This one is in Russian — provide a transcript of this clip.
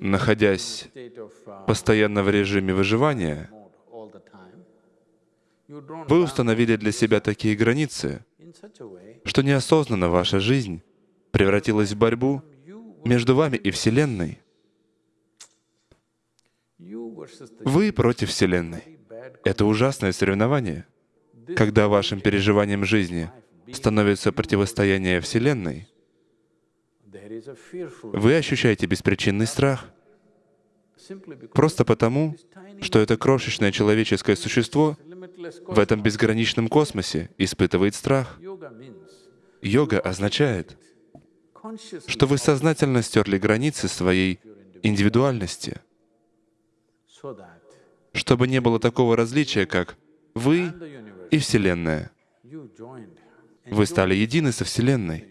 находясь постоянно в режиме выживания, вы установили для себя такие границы, что неосознанно ваша жизнь превратилась в борьбу между вами и Вселенной. Вы против Вселенной. Это ужасное соревнование. Когда вашим переживанием жизни становится противостояние Вселенной, вы ощущаете беспричинный страх. Просто потому, что это крошечное человеческое существо в этом безграничном космосе испытывает страх. Йога означает, что вы сознательно стерли границы своей индивидуальности, чтобы не было такого различия, как вы и Вселенная. Вы стали едины со Вселенной.